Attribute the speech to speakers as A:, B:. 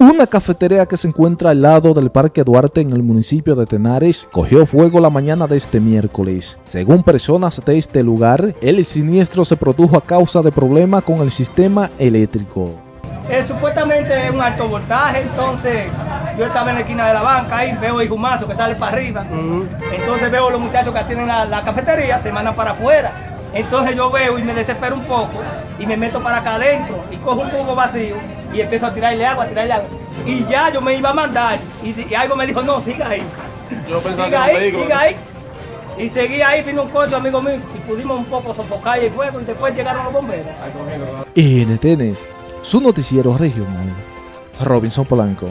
A: Una cafetería que se encuentra al lado del Parque Duarte en el municipio de Tenares cogió fuego la mañana de este miércoles. Según personas de este lugar, el siniestro se produjo a causa de problemas con el sistema eléctrico.
B: Eh, supuestamente es un alto voltaje, entonces yo estaba en la esquina de la banca ahí, veo el humazo que sale para arriba. Entonces veo los muchachos que tienen la, la cafetería, se mandan para afuera. Entonces yo veo y me desespero un poco y me meto para acá adentro y cojo un cubo vacío y empiezo a tirarle agua, a tirarle agua. Y ya yo me iba a mandar y, y algo me dijo, no, siga ahí.
C: Yo pensaba
B: siga
C: que
B: ahí,
C: vehículo.
B: siga ahí. Y seguí ahí, vino un coche amigo mío y pudimos un poco sofocar el fuego y después llegaron los bomberos.
A: NTN, su noticiero regional. Robinson Polanco.